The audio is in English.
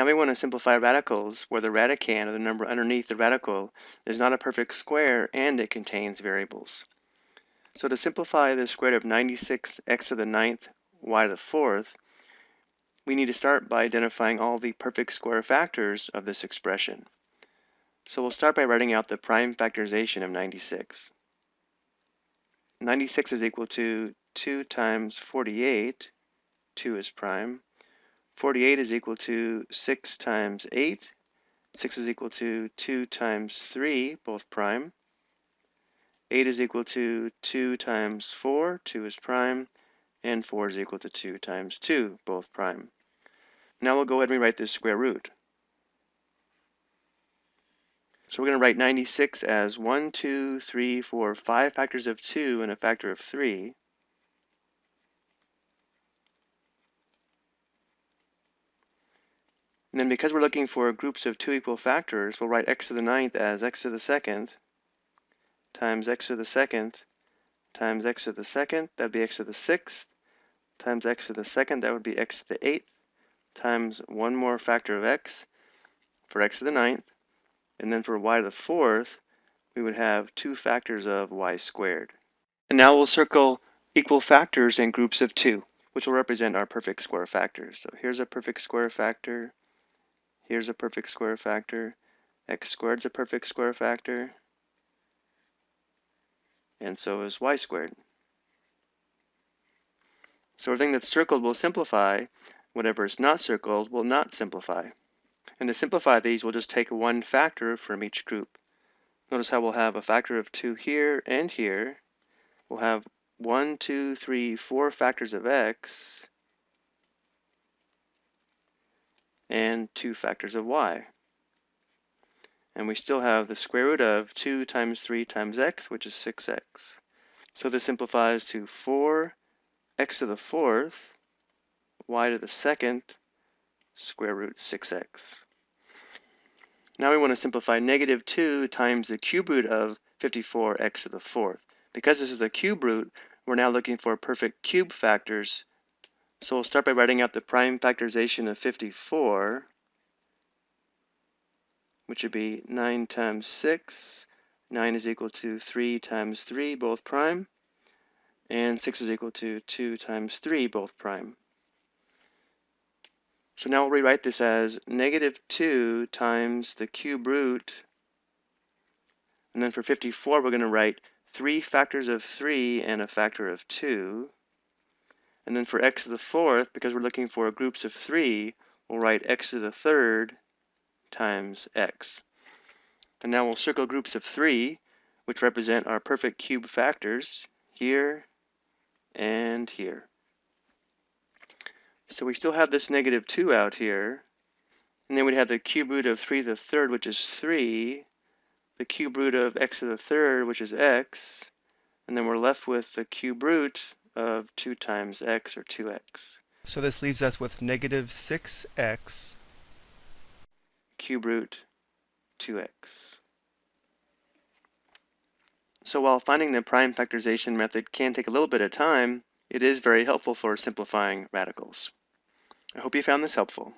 Now we want to simplify radicals where the radicand, or the number underneath the radical, is not a perfect square and it contains variables. So to simplify the square root of 96 x to the ninth y to the fourth, we need to start by identifying all the perfect square factors of this expression. So we'll start by writing out the prime factorization of 96. 96 is equal to 2 times 48, 2 is prime. 48 is equal to 6 times 8, 6 is equal to 2 times 3, both prime. 8 is equal to 2 times 4, 2 is prime, and 4 is equal to 2 times 2, both prime. Now we'll go ahead and rewrite this square root. So we're going to write 96 as 1, 2, 3, 4, 5 factors of 2 and a factor of 3. And then because we're looking for groups of two equal factors, we'll write x to the ninth as x to the second times x to the second times x to the second, that'd be x to the sixth, times x to the second, that would be x to the eighth, times one more factor of x for x to the ninth, and then for y to the fourth, we would have two factors of y squared. And now we'll circle equal factors in groups of two, which will represent our perfect square factors. So here's a perfect square factor, here's a perfect square factor, x squared's a perfect square factor, and so is y squared. So everything that's circled will simplify, whatever is not circled will not simplify. And to simplify these, we'll just take one factor from each group. Notice how we'll have a factor of 2 here and here. We'll have one, two, three, four factors of x 2 factors of y. And we still have the square root of 2 times 3 times x, which is 6x. So this simplifies to 4 x to the fourth, y to the second, square root 6x. Now we want to simplify negative 2 times the cube root of 54x to the fourth. Because this is a cube root, we're now looking for perfect cube factors. So we'll start by writing out the prime factorization of 54, which would be 9 times 6. 9 is equal to 3 times 3, both prime. And 6 is equal to 2 times 3, both prime. So now we'll rewrite this as negative 2 times the cube root. And then for 54, we're going to write 3 factors of 3 and a factor of 2. And then for x to the fourth, because we're looking for groups of 3, we'll write x to the third times x. And now we'll circle groups of 3, which represent our perfect cube factors, here and here. So we still have this negative 2 out here. And then we'd have the cube root of 3 to the third, which is 3. The cube root of x to the third, which is x. And then we're left with the cube root of 2 times x, or 2x. So this leaves us with negative 6x cube root 2x. So while finding the prime factorization method can take a little bit of time, it is very helpful for simplifying radicals. I hope you found this helpful.